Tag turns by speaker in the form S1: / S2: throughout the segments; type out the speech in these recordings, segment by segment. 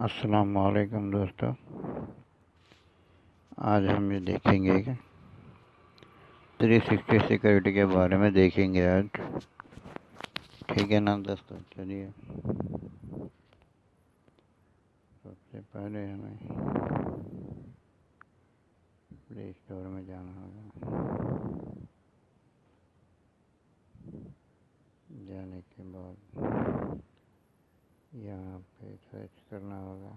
S1: अस्सलाम वालेकुम दोस्तों। आज हम ये देखेंगे कि 360 सिक्योरिटी के बारे में देखेंगे आज। ठीक है ना दोस्तों? चलिए। सबसे पहले हमें प्ले स्टोर में जाना होगा जाने के बाद यहाँ पे सर्च करना होगा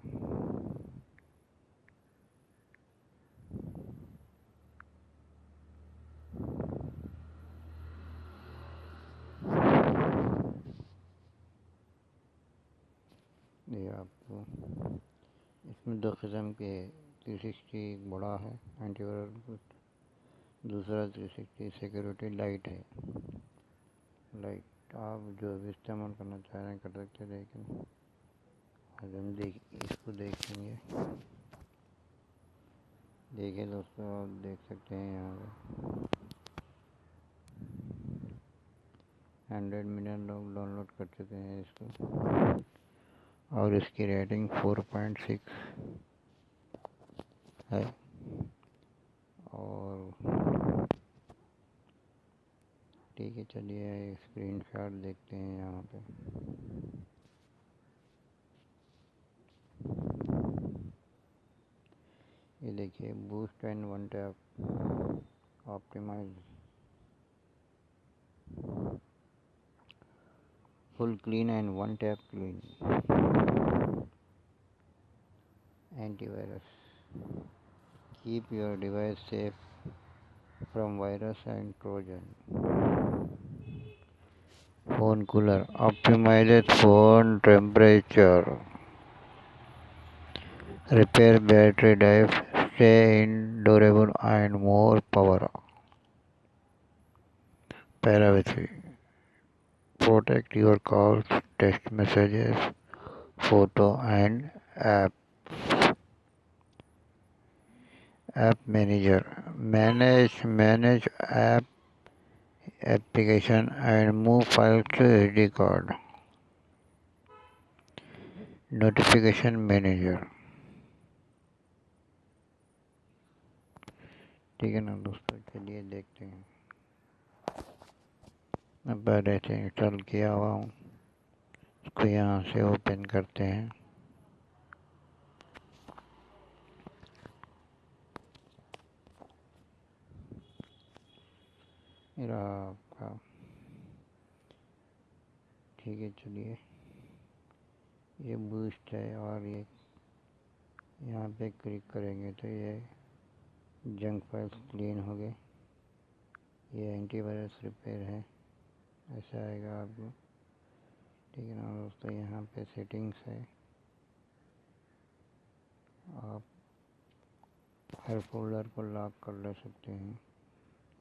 S1: ये आपको इसमें दो किस्म के थ्री सिक्सटी एक बड़ा है एंटीवायरस दूसरा थ्री सिक्सटी सिक्योरिटी लाइट है। लाइट आप जो भी इस्तेमाल करना चाह रहे हैं कर सकते हैं, लेकिन आज हम देख, इसको देखेंगे। देखिए दोस्तों, आप देख सकते हैं यहाँ पे। हंड्रेड मिलियन लोग डाउनलोड कर चुके हैं इसको। और इसकी रेटिंग फोर पॉइंट सिक्स है। और ठीक है, चलिए स्क्रीन शॉट देखते हैं यहाँ पे। ये देखिए boost and one tap optimize full clean and one tap clean. Antivirus. Keep your device safe from virus and trojan. Phone cooler. Optimizes phone temperature. Repair battery life stay in durable and more power. Privacy protect your calls, text messages, photo and app. App Manager manage manage app application and move files to SD card. Notification Manager ठीक है ना दोस्तों चलिए देखते हैं मैं पहले से इंस्टॉल किया हुआ हूँ इसको यहाँ से ओपन करते हैं। मेरा आपका। ठीक है, चलिए। ये बूस्ट है और ये यहाँ पे क्लिक करेंगे तो ये जंक फाइल्स क्लीन हो गए। ये एंटीवायरस रिपेयर है। ऐसा आएगा आपको। ठीक है ना दोस्तों, यहाँ पे सेटिंग्स है। आप हर फोल्डर को लॉक कर ले सकते हैं।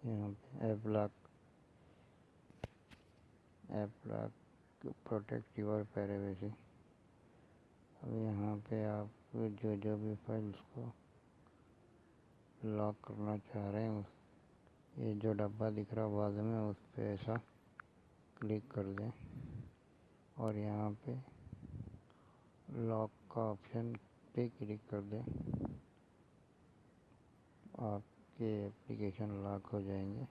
S1: यहाँ पे app lock app lock protect your privacy अब यहाँ पे आप जो जो भी फाइल्स को लॉक करना चाह रहे हैं, उस, ये जो डब्बा दिख रहा है बाद में, उस पर ऐसा क्लिक कर दें और यहाँ पे लॉक का ऑप्शन पे क्लिक कर दें। आपके एप्लीकेशन लॉक हो जाएँगे।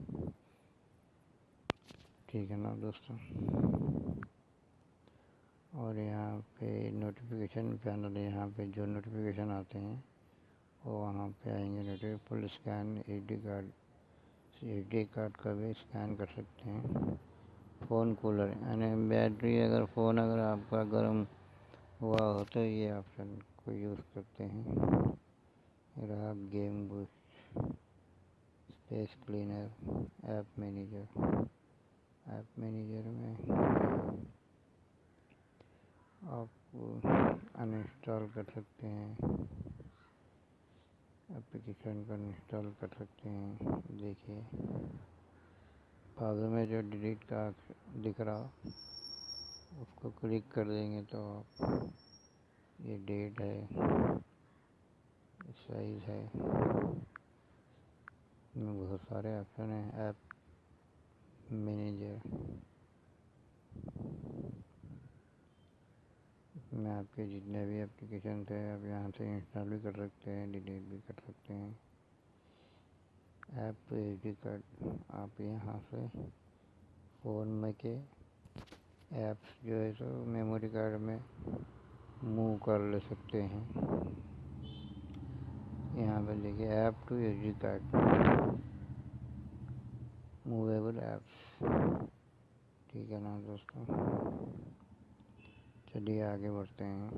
S1: ठीक है ना दोस्तों? और यहाँ पे नोटिफिकेशन पैनल यहाँ पे जो नोटिफिकेशन आते हैं, वो वहाँ पे आएँगे। Notification full scan H D card H D card का भी स्कैन कर सकते हैं। फ़ोन कूलर यानी बैटरी अगर फ़ोन अगर आपका गर्म हुआ हो तो ये ऑप्शन को यूज़ करते हैं। रहा game boost space cleaner, app manager. App manager में आप अनइंस्टॉल कर सकते हैं। एप्लीकेशन को इंस्टॉल कर सकते हैं। देखिए। बाजू में जो डिलीट का दिख रहा, उसको क्लिक कर देंगे तो आप ये डेट है, साइज़ है। इसमें बहुत सारे ऑप्शन हैं, ऐप मैनेजर। में आपके जितने भी एप्लीकेशन थे आप यहाँ से इंस्टॉल भी कर सकते हैं डिलीट भी कर सकते हैं। ऐप कार्ड आप यहाँ से फ़ोन में के ऐप्स जो है सो मेमोरी कार्ड में मूव कर ले सकते हैं। यहाँ पर देखिए, app to H D card. Movable apps. ठीक है ना दोस्तों? चलिए आगे बढ़ते हैं।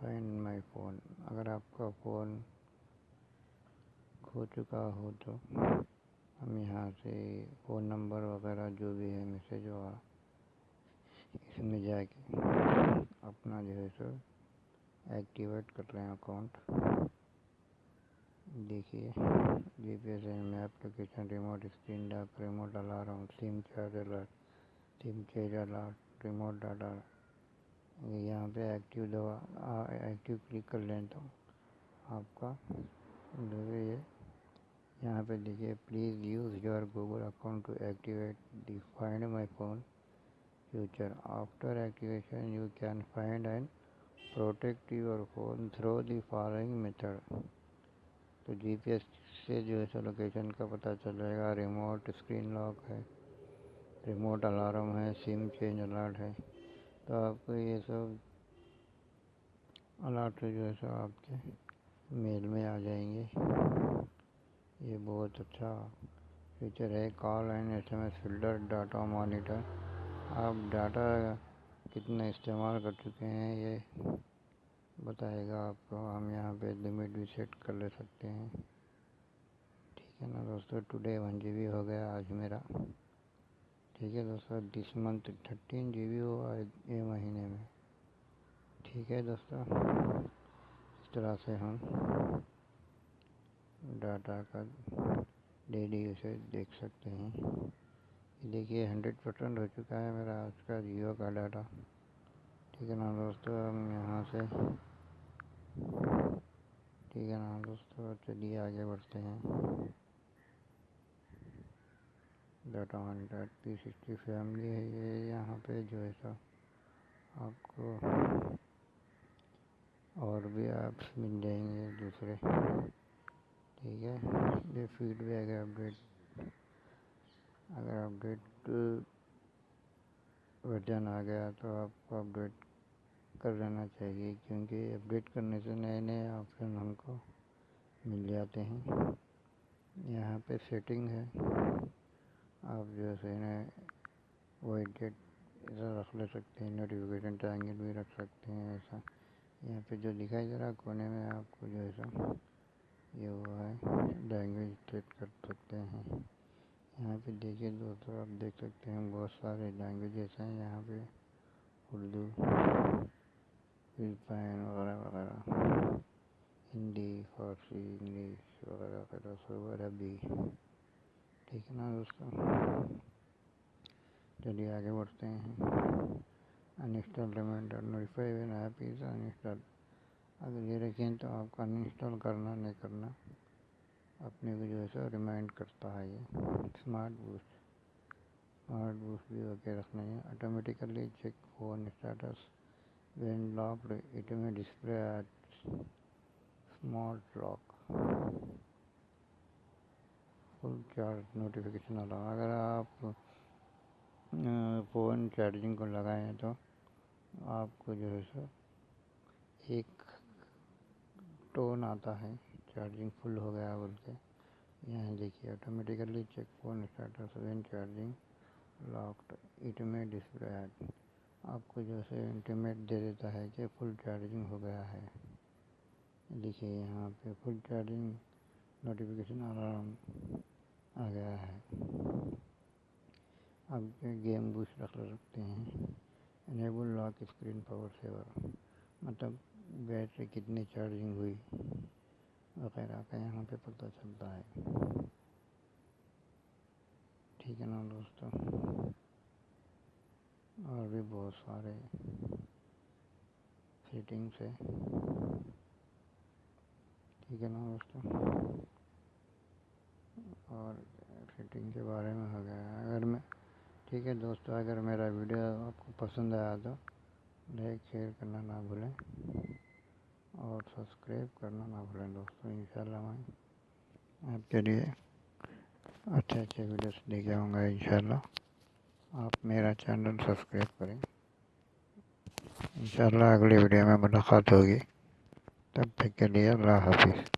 S1: फाइंड माय फ़ोन अगर आपका फ़ोन खो चुका हो तो हम यहाँ से फ़ोन नंबर वगैरह जो भी है मैसेज हुआ, इसमें जाके अपना जो है सो एक्टिवेट कर रहे हैं अकाउंट देखिए G P S map location remote screen lock remote alarm SIM charge alert SIM chase alert remote data यहाँ पे एक्टिव दवा एक्टिव क्लिक कर लें तो आपका जो ये पे देखिए please use your Google account to activate the find my phone feature after activation you can find and protect your phone through the following method तो जीपीएस से जो है सो लोकेशन का पता चल जाएगा। रिमोट स्क्रीन लॉक है रिमोट अलार्म है सिम चेंज अलर्ट है। तो आपको ये सब अलर्ट जो है सो आपके मेल में आ जाएँगे। ये बहुत अच्छा फीचर है। Call and S M S filter data monitor आप डाटा कितना इस्तेमाल कर चुके हैं, ये बताएगा आपको। हम यहाँ पे लिमिट भी सेट कर ले सकते हैं। ठीक है ना दोस्तों? टुडे वन जी बी हो गया आज मेरा। ठीक है दोस्तों? This month thirteen G B हुआ ये महीने में। ठीक है दोस्तों? इस तरह से हम डाटा का डेली उसे देख सकते हैं। देखिए हंड्रेड परसेंट हो चुका है मेरा आज का जियो का डाटा। ठीक है ना दोस्तों, हम यहाँ से, ठीक है ना दोस्तों, चलिए आगे बढ़ते हैं। Data hundred P sixty family है ये, यहाँ पे जो है सो आपको और भी ऐप्स मिल जाएँगे दूसरे। ठीक है, ये फीडबैक है अपडेट अगर अपडेट वर्जन आ गया तो आपको अपडेट कर लेना चाहिए, क्योंकि अपडेट करने से नए नए ऑप्शन हमको मिल जाते हैं। यहाँ पे सेटिंग है। आप जो है वाइट डेट ऐसा रख ले सकते हैं नोटिफिकेशन टाइमिंग भी रख सकते हैं, ऐसा। यहाँ पे जो दिखाई दे रहा है कोने में आपको जो ऐसा ये हुआ है लैंग्वेज सेट कर सकते हैं। यहाँ पे देखिए दोस्तों, आप देख सकते हैं बहुत सारे लैंग्वेजेस हैं। यहाँ पे उर्दू फिलिपाइन वगैरह वगैरह। हिंदी, फारसी, इंग्लिश वगैरह वगैरह सब अरबी ठीक है ना दोस्तों? चलिए आगे बढ़ते हैं। Uninstall reminder notify app is uninstall अगर ये रखें तो आपको अनइंस्टॉल करना, नहीं करना, अपने को जो है सो रिमाइंड करता है ये। स्मार्ट बूस्ट स्मार्ट बूस्ट भी होके रखना है। Automatically check phone status when locked it may display at smart lock full charge notification आ रहा अगर आप फ़ोन चार्जिंग को लगाएँ तो आपको जो है सो एक टोन आता है चार्जिंग फुल हो गया बोल के। यहाँ देखिए automatically check phone status when charging locked it may display at आपको जो है इंटीमेट दे देता है कि फुल चार्जिंग हो गया है। देखिए, यहाँ पे फुल चार्जिंग नोटिफिकेशन अलार्म आ गया है। अब गेम बूस्ट रख सकते हैं। Enable lock screen power saver मतलब बैटरी कितनी चार्जिंग हुई? वगैरह का यहाँ पे पता चलता है। ठीक है ना दोस्तों? और भी बहुत सारे सेटिंग्स है। ठीक है ना दोस्तों? और सेटिंग के बारे में हो गया। अगर मैं ठीक है दोस्तों, अगर मेरा वीडियो आपको पसंद आया तो लाइक, शेयर करना ना भूलें और सब्सक्राइब करना ना भूलें दोस्तों, इंशाल्लाह मैं आपके लिए अच्छे अच्छे वीडियोस देखे होंगे इन आप मेरा चैनल सब्सक्राइब करें। इंशाल्लाह अगली वीडियो में मुलाकात होगी। तब तक के लिए अल्लाह हाफिज़।